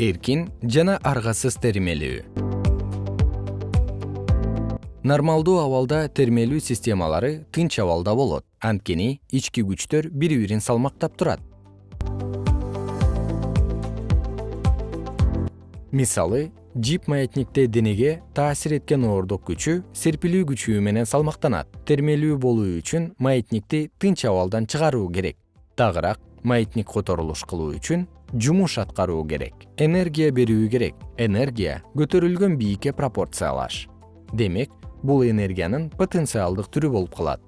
эркин жана аргасыз термелүү. Нормалдуу абалда термелүү системалары тынч абалда болот. Анткени ички күчтөр бири бирин салмактап турат. Мисалы жип маятникте денеге таасир эткен оордук күчү серпилүү күчү менен салмактанат. Термелүү болуу үчүн маятникти тынч абалдан чыгаруу керек. Дагыраак маятник которулуш кылуу үчүн жумуш аткаруу керек. Энергия берүү керек. Энергия көтөрүлгөн бийикке пропорциялаш. Демек бул энергиянын потенциалдык түрү болуп калат.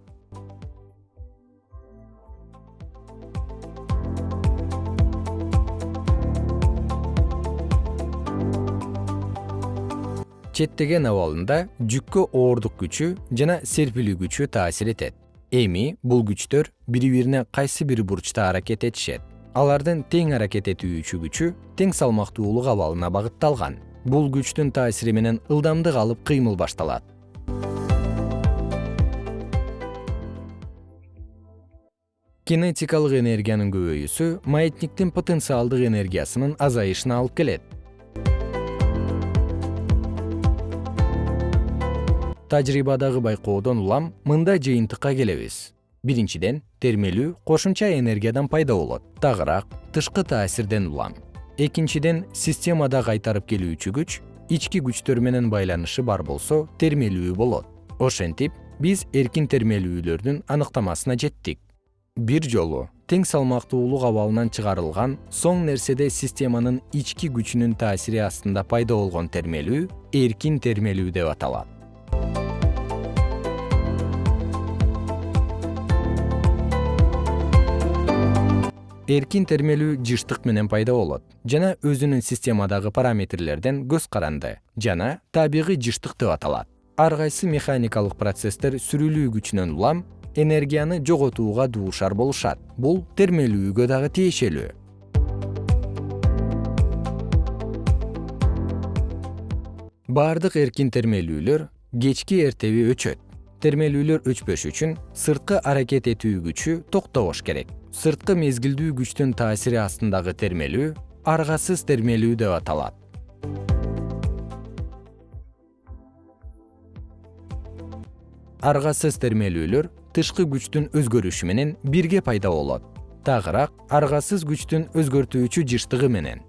Четтеген абалында жүккө оордук күчү жана серпилүү күчү таасир этет эми бул күчтөр бири бирине кайсы бир бурчта аракет этишет? Алардын тең аракет этүүчү күчү тең салмактуулук абалына багытталган. Бул күчтүн таасири менен ылдамдык алып кыймыл башталат. Кинетикалык энергиянын көбөйүүсү маятниктин потенциалдык энергиясынын азайышына алып келет тажрыйбадагы байкоодон улам мындай жыйынтыкка келебиз. Биринчиден термелүү кошумча энергиядан пайда болот. Дагыраак тышкы таасирден улам. Экинчиден системада кайтарып келүүчү күч ички күчтөр менен байланышы бар болсо термелүү болот. Ошентип биз эркин термелүүлөрдүн аныктамасына жеттик. Бир жолу тең салмактуулук абалынан чыгарылган соң нерседе системанын ички күчүнүн таасири астында пайда болгон термелүү эркин термелүү деп аталат эркин термелүү жыштык менен пайда болот жана өзүнүн системадагы параметрлерден көз каранды жана табигый жыштык деп аталат. Ар кайсы механикалык процесстер сүрүлүү күчүнөн улам энергияны жоготууга дуушар болушат. Бул термелүүгө дагы тиешелүү. Баардык эркин термелүүлөр кечки эртеби өчөт. Термелүүлөр өчпөш үчүн сырткы аракет этүү күчү токтобош керек сырткы мезгилдүү күчтүн таасири астындагы термелүү аргасыз термелүү деп аталат. Аргасыз термелүүлөр тышкы күчтүн өзгөрүшү менен бирге пайда болот. Дагыраак аргасыз күчтүн өзгөртүүчү жыштыгы менен